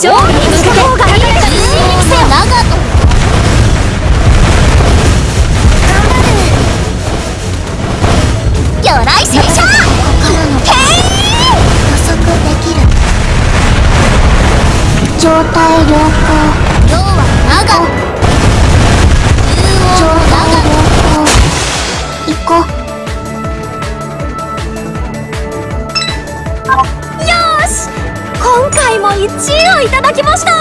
勝利に向けて方がいいです。長と魚雷戦車へい予測できる状態良好要は長1位をいただきました。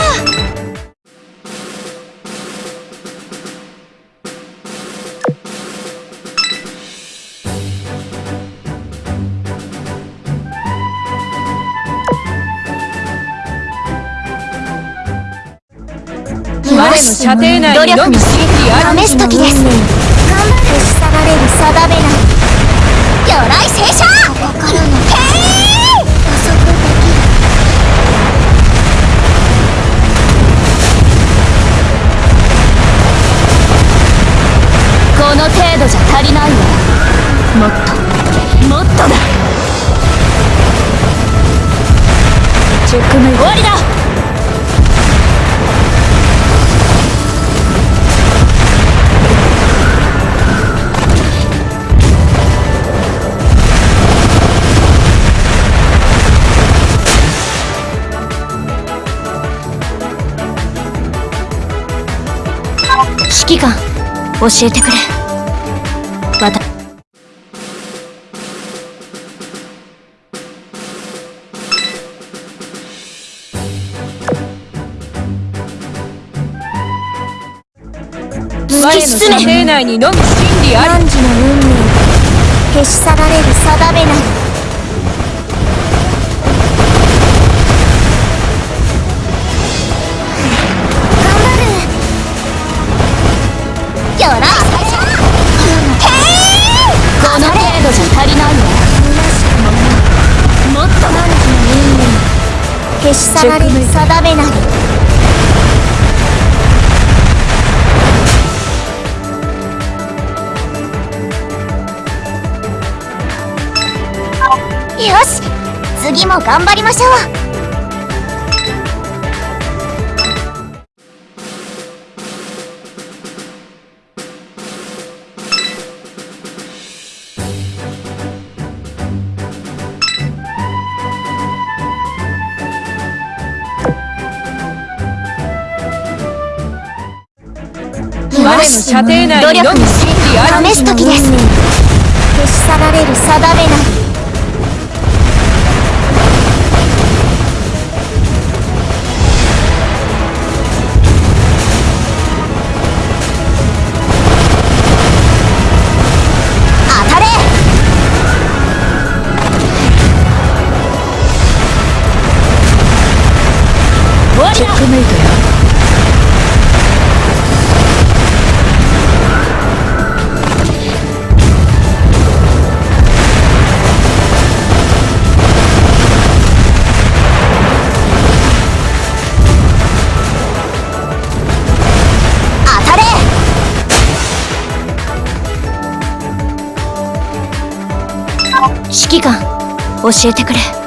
の射程内にのみ刺激ある試す時です頑張る下がれる定めない。魚雷戦車からの程度じゃ足りないわ。もっと。もっとだ。チェックメイト終わりだ。指揮官教えてくれ。の射程内にのみ真理ある汝の運命消し去られる定めなりよらこの程度じゃ足りないわもっと何時の運命消し去られる定めなりよし。次も頑張りましょう。の射程内にのみ真理ある試す時です。消し去られる定めなり教えてくれ。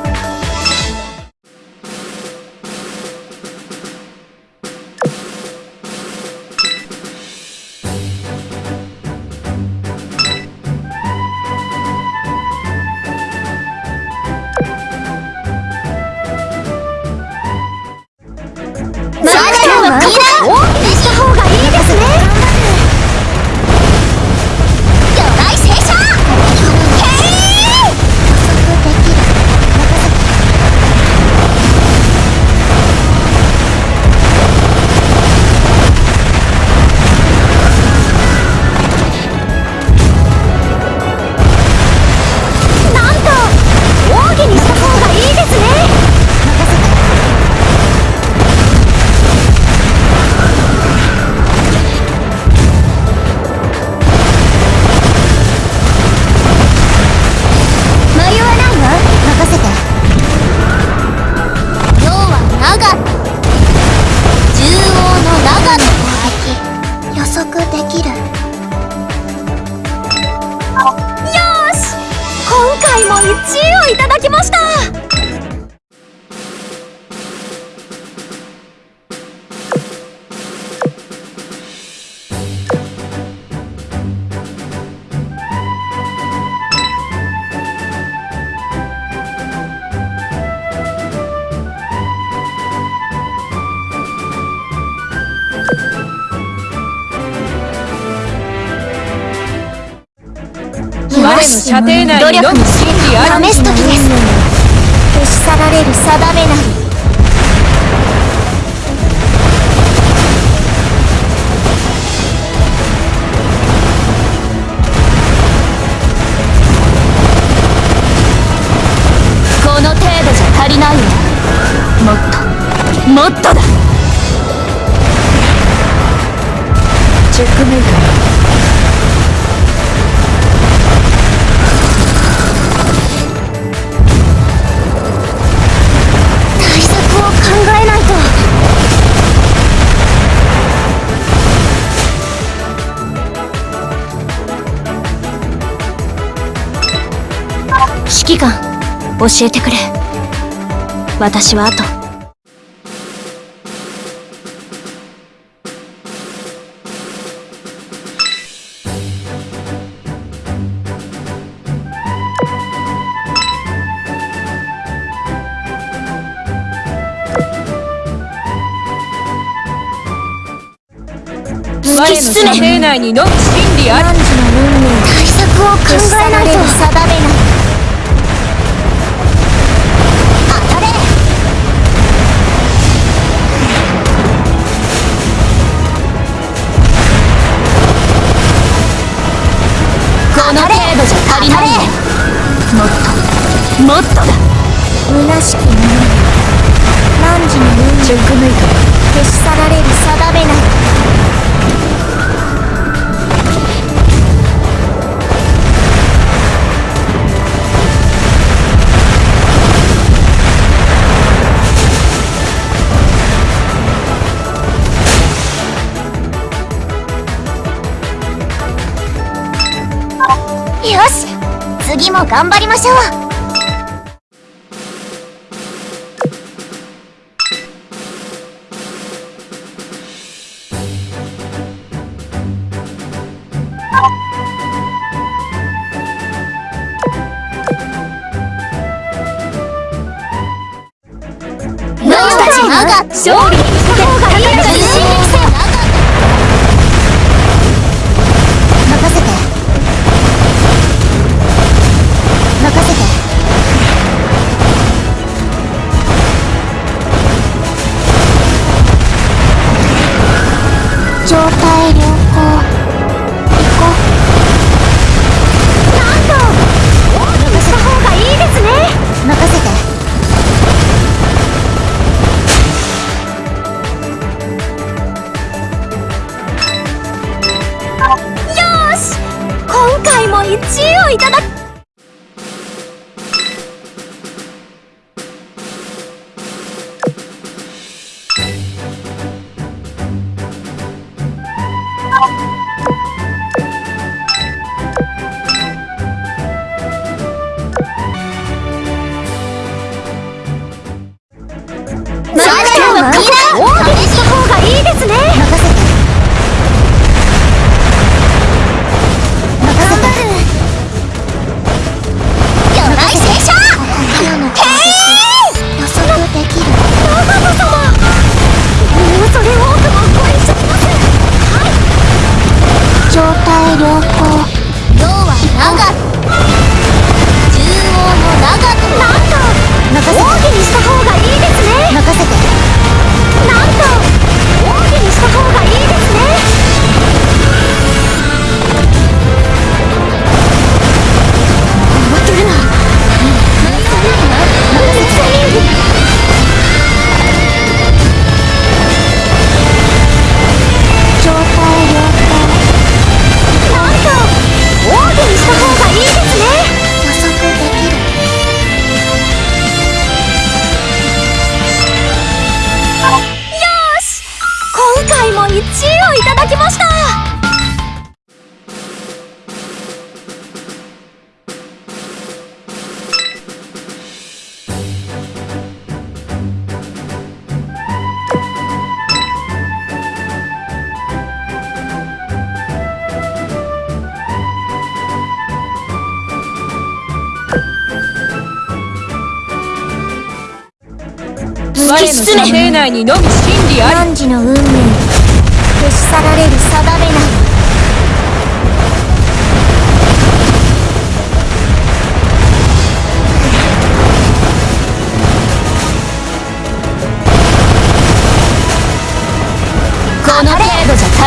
試す時です消し去られる定めなりこの程度じゃ足りないもっともっとだ教えてくれ。私はあとの射程内にのみ理あり。対策を考えないと。定めなもっとだ。虚しきもの汝の運チェ消し去られる定めないよし次も頑張りましょう。修理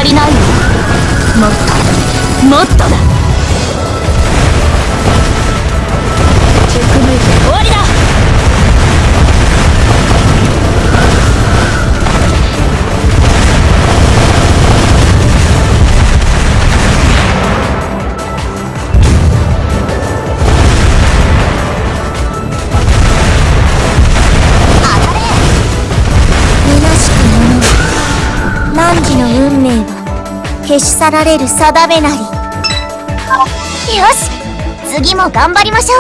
足りないわもっともっとだ。消し去られる定めなり。よし次も頑張りましょう。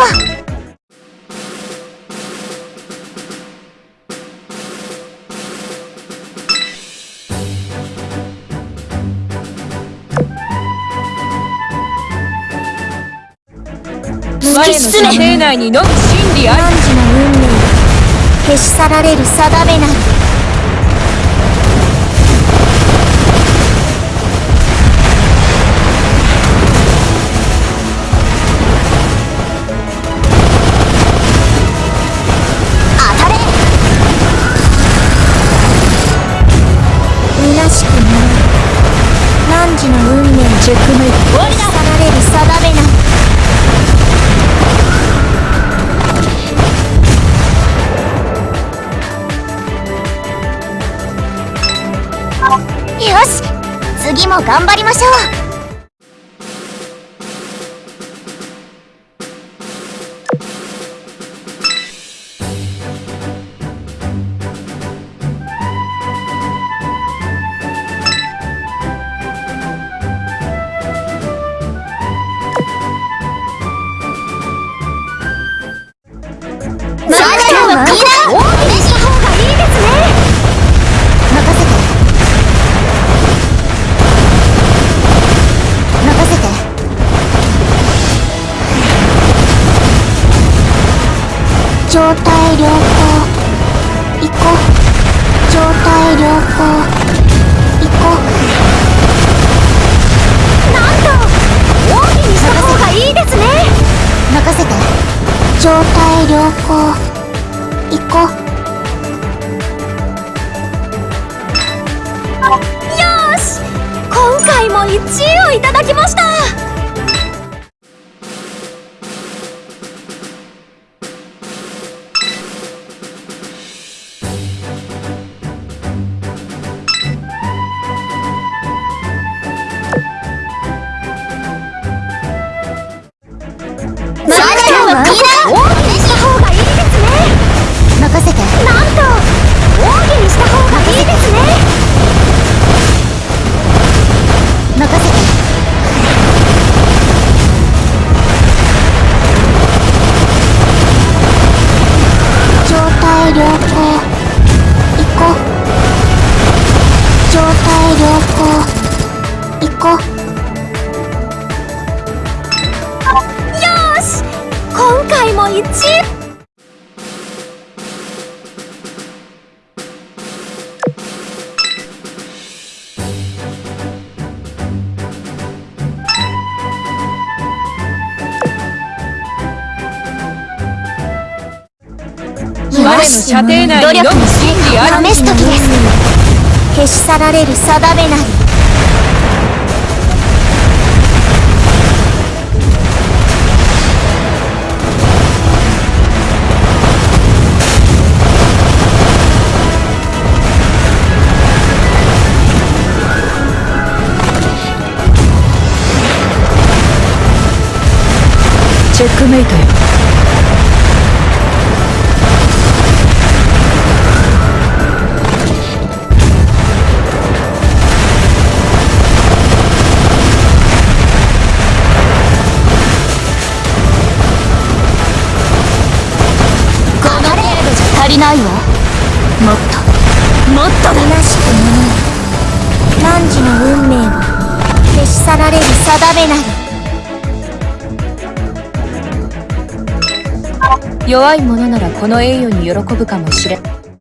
我の射程内にのみ真理あり。汝の運命。は消し去られる定めなりし次も頑張りましょう。去られる定めなり。チェックメイトよ。もっと虚しくも汝の運命は消し去られる定めなり弱い者ならこの栄誉に喜ぶかもしれん。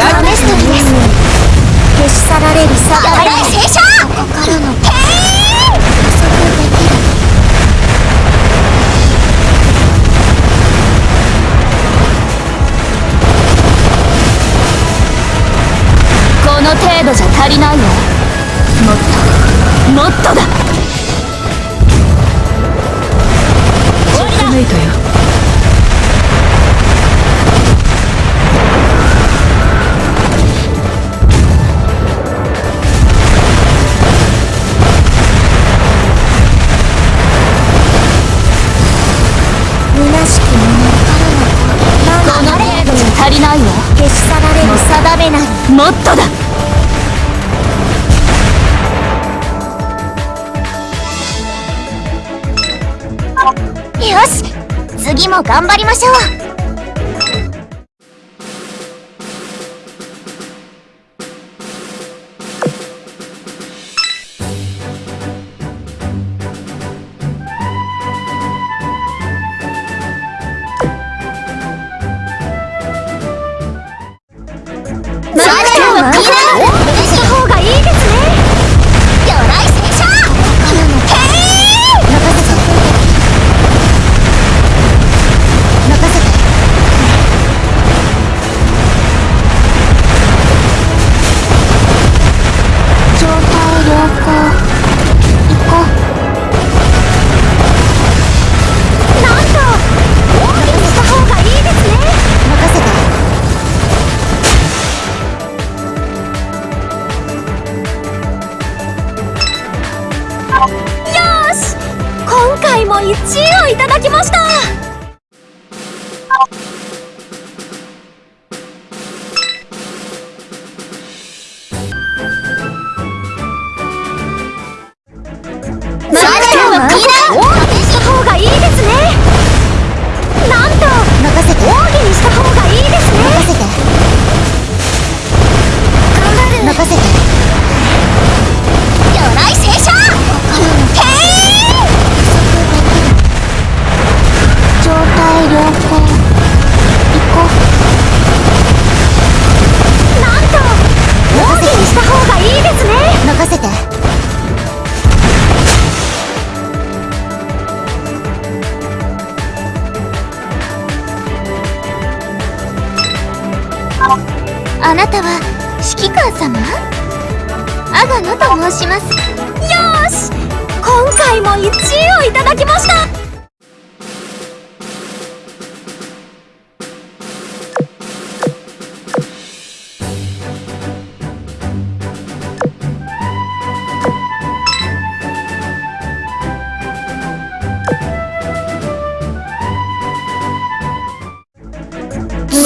アルメストです消し去られるさ。い聖書ましょう。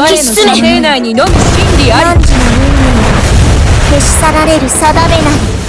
我の射程内にのみ真理あり。汝の運命が消し去られる定めなり。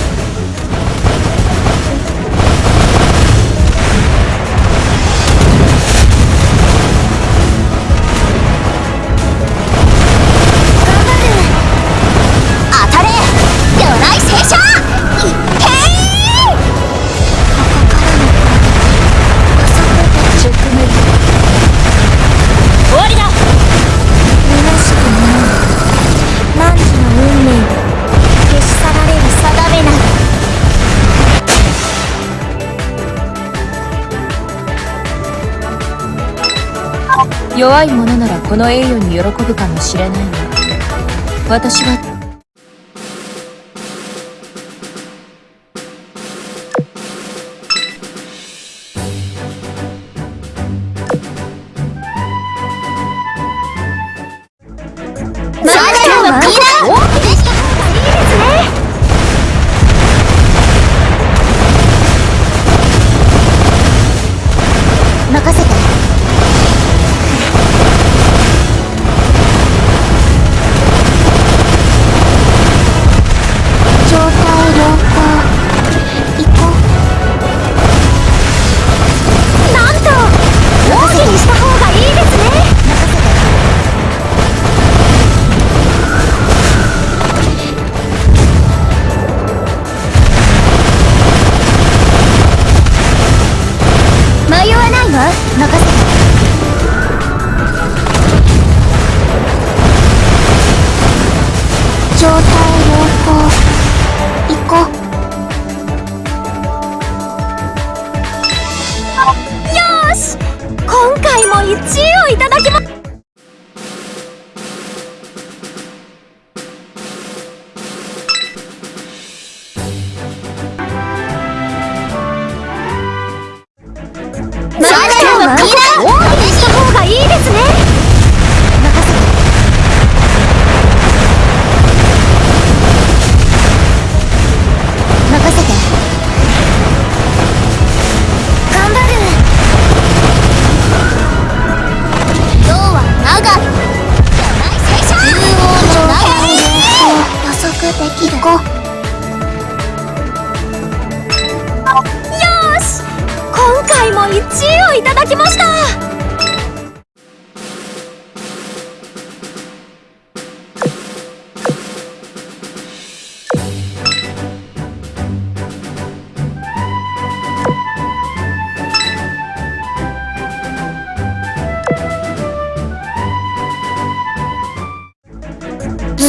弱い者ならこの栄誉に喜ぶかもしれないが私は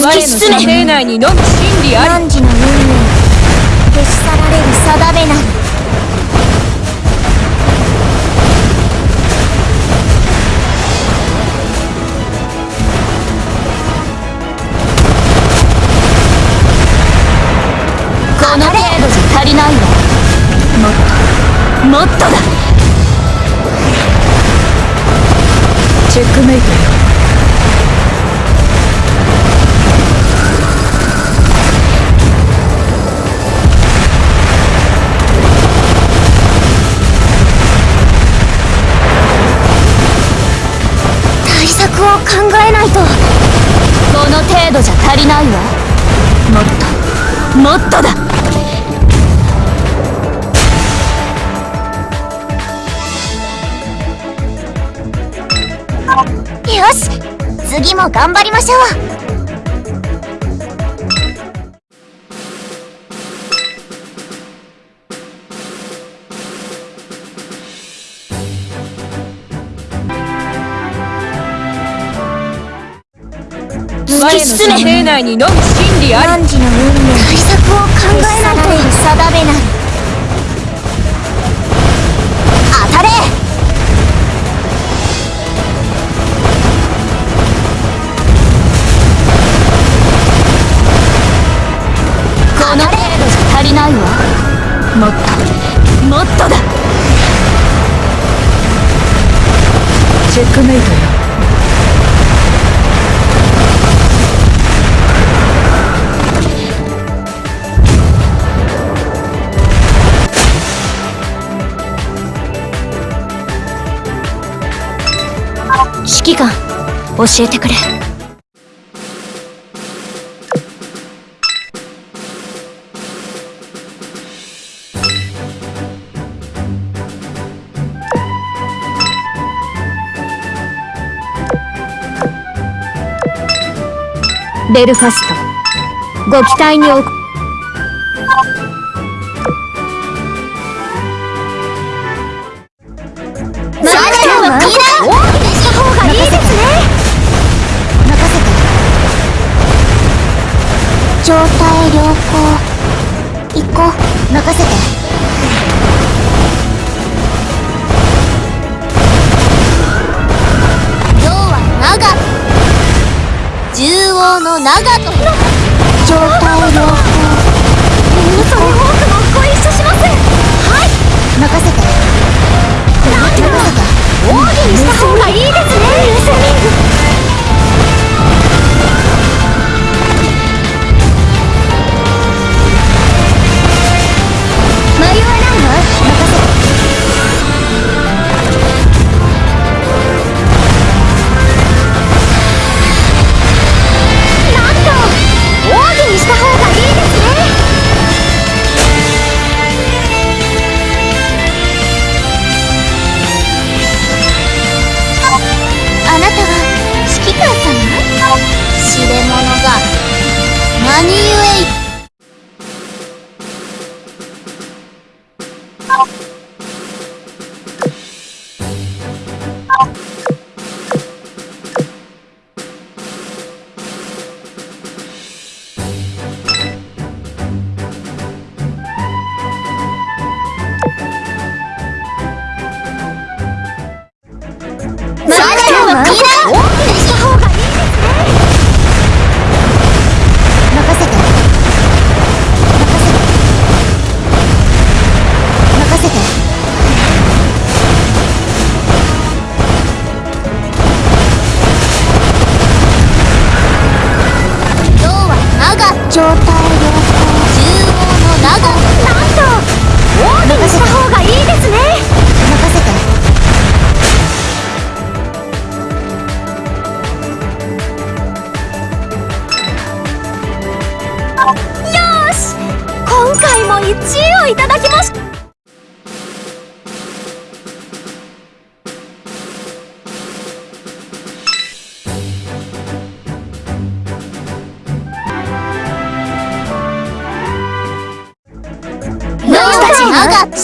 我の射程内にのみ真理あり汝の運命消し去られる定めなりこの程度じゃ足りないわもっともっとだ。チェックメイトよ。もっとだ。よし次も頑張りましょう。我の射程内にのみ真理あり汝の運命？法を考えなんて定めなり当たれ。この程度じゃ足りないわ。もっと。もっとだ。チェックメイト。よ教えてくれ。ベルファスト。ご期待におく長門。広く状態良好皆さん多くもご一緒します。はい。任せて。に知恵をいただきました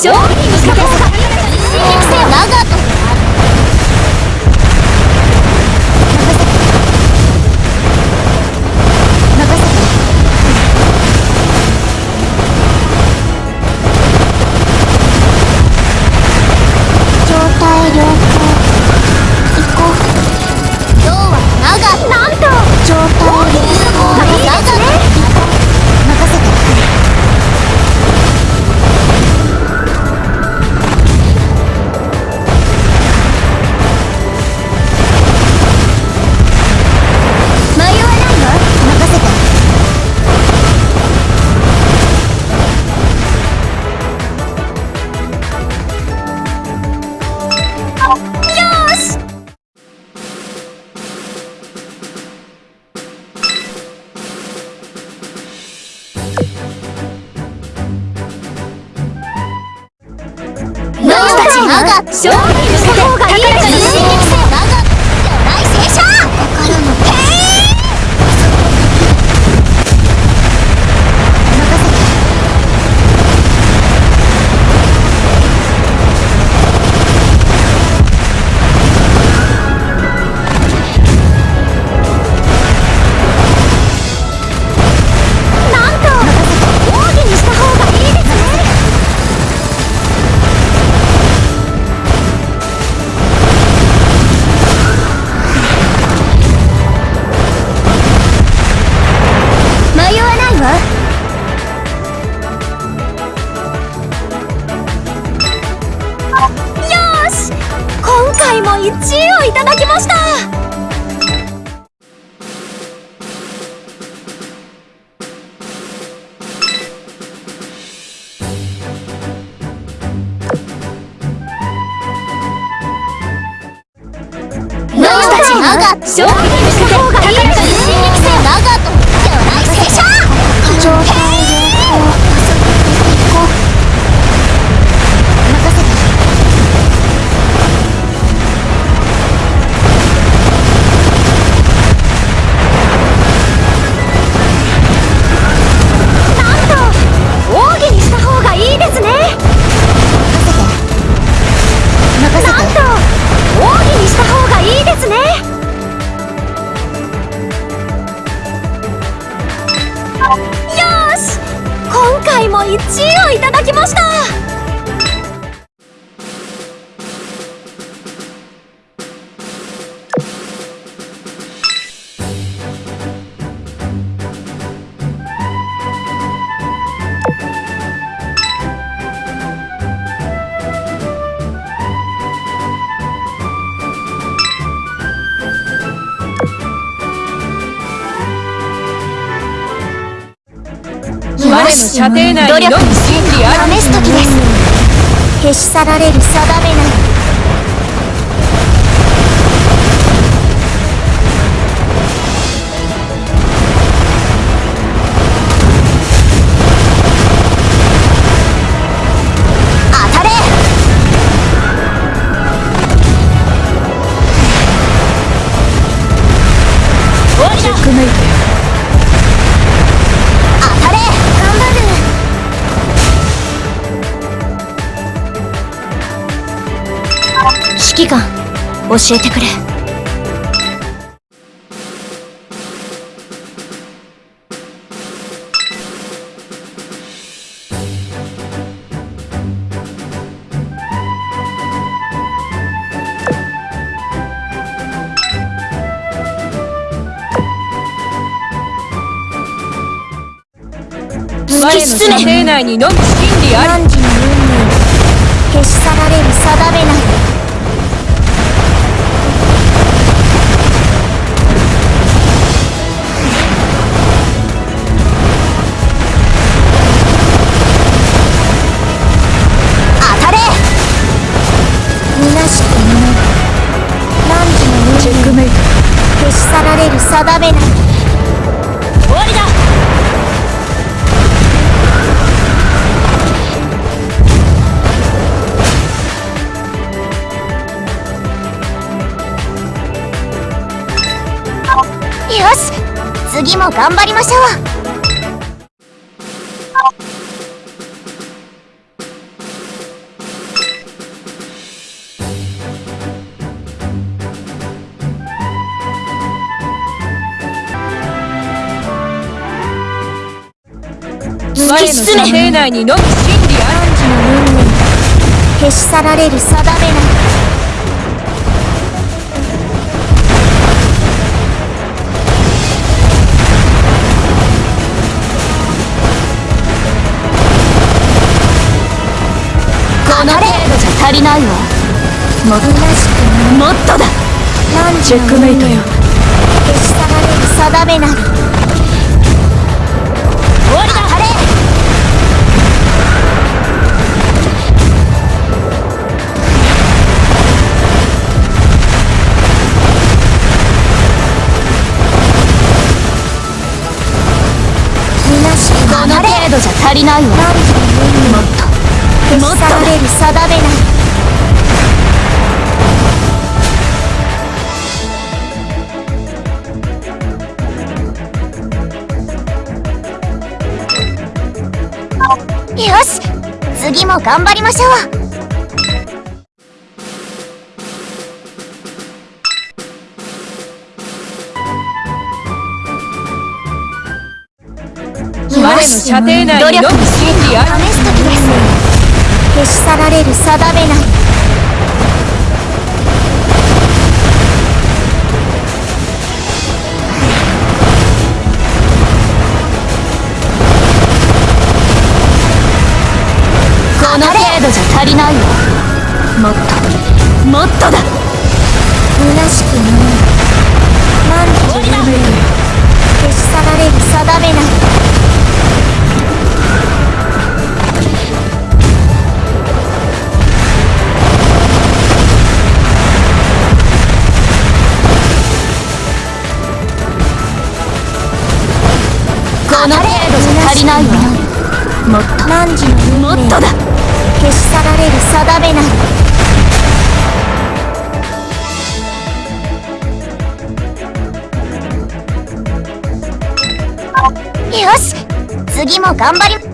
勝利に向けて長射程内にのみ真理ある。試す時です。消し去られる定めない指揮官教えてくれ？我の射程内にのみ真理あり。汝の運命消し去られる定めないましょう。我の射程内にのみ真理あ汝の運命消し去られる定めなないわ。もっと虚しきもっとだ。汝チェックメイトよ。消し去られる定めなり終わりだ。あれ。この程度じゃ足りないわ汝の運命もっと消し去られる定めなりよし次も頑張りましょう。我の射程内にのみ真理あり試す時です。消し去られる定めないじゃ足りないわもっともっとだ。虚しきもの何時の夢消し去られる定めな。りこの程度じゃ足りないわ。もっともっとだ消し去られる定めなりよし次も頑張り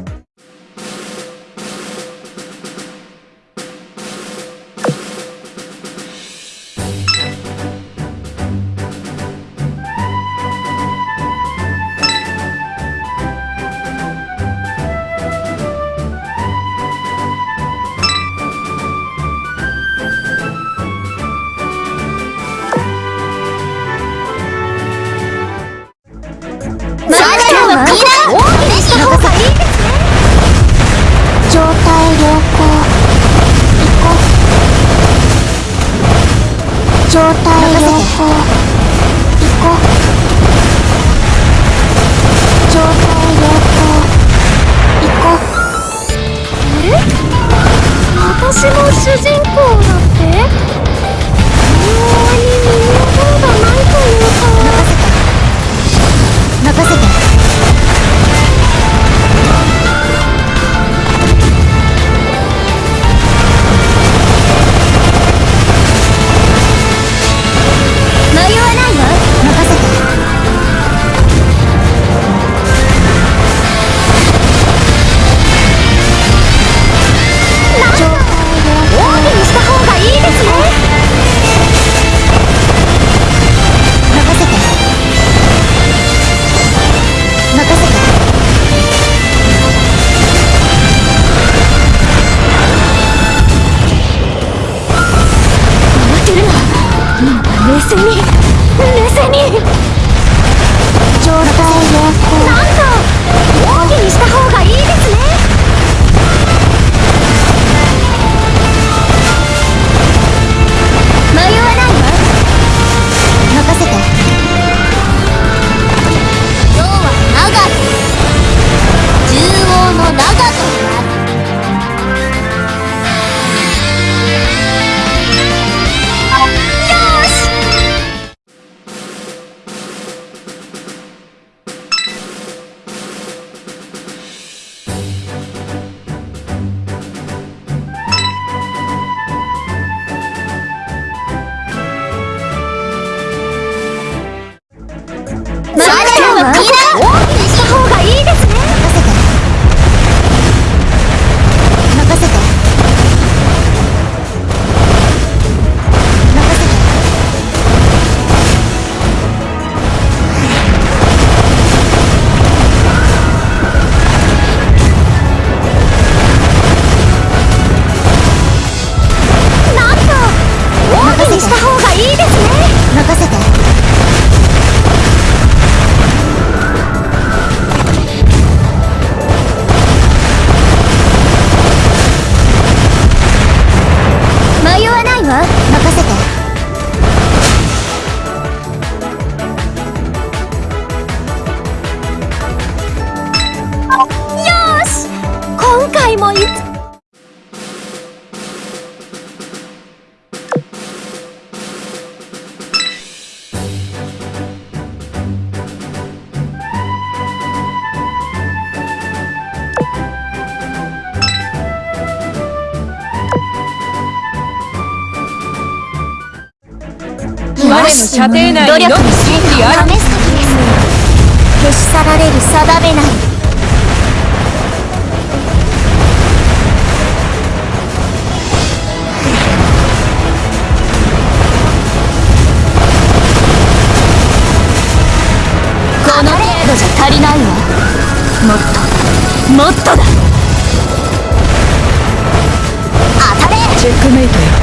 の射程内にのみ真理あり試す時です消し去られる定めなりこの程度じゃ足りないわ。もっと。もっとだ。当たれチェックメイトよ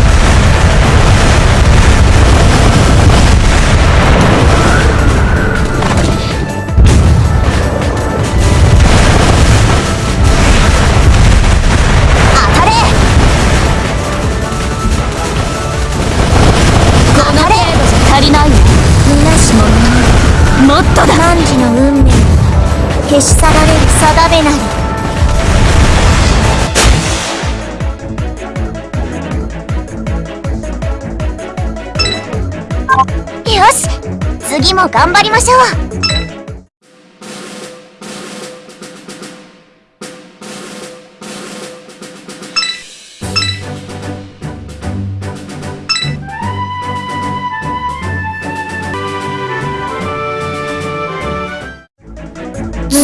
次も頑張りましょう。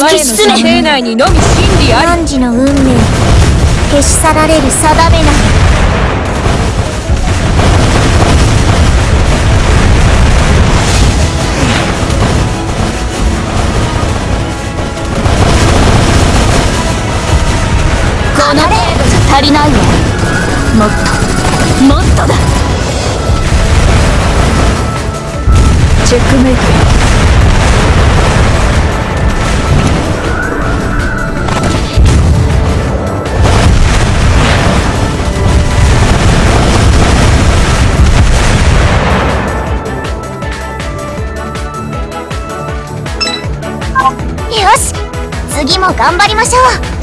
我の射程内にのみ真理あの運命。消し去られる定めな足りないわ。もっともっとだ。チェックメイトよし次も頑張りましょう。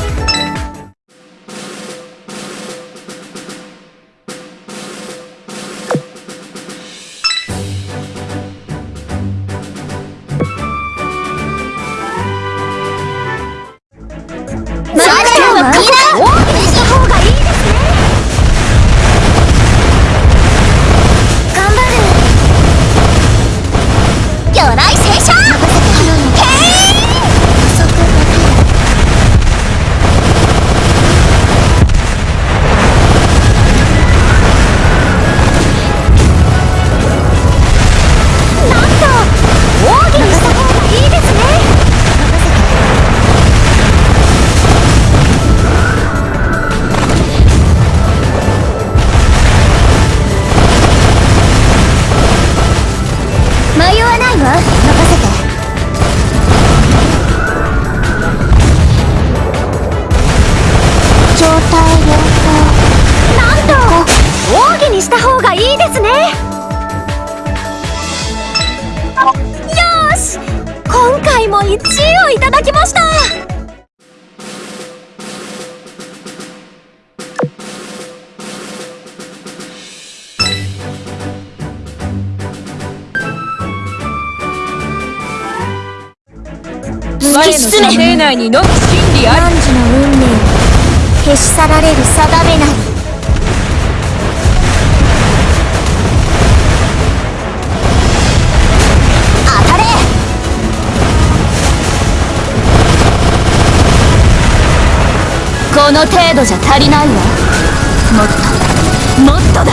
この程度じゃ足りないわ。もっともっとだ。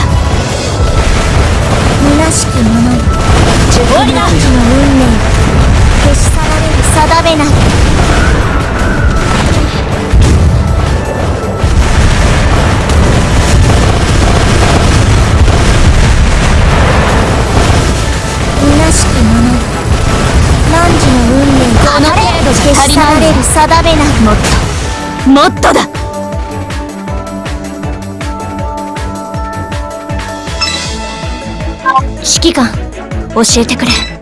虚しき者。よ終わりだ汝の運命消し去られる。定めな。り虚しき者。よ汝の運命この程度じゃ消足りないわし去られる。定めな。りもっと。もっとだ指揮官教えてくれ。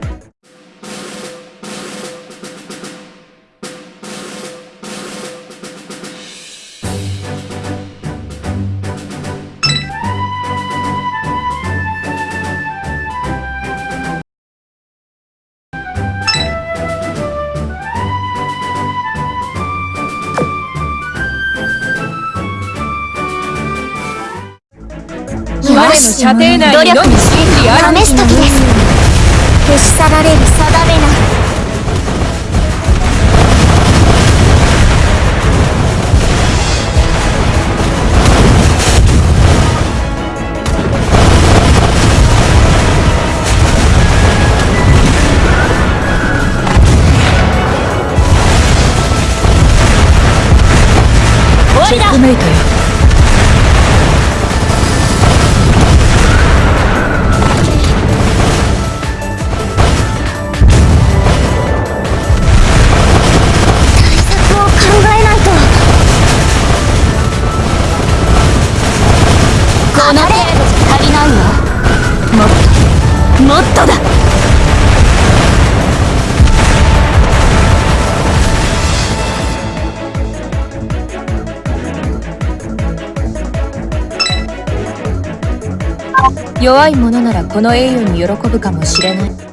我の射程内にのみ真理あり弱い者ならこの栄誉に喜ぶかもしれない。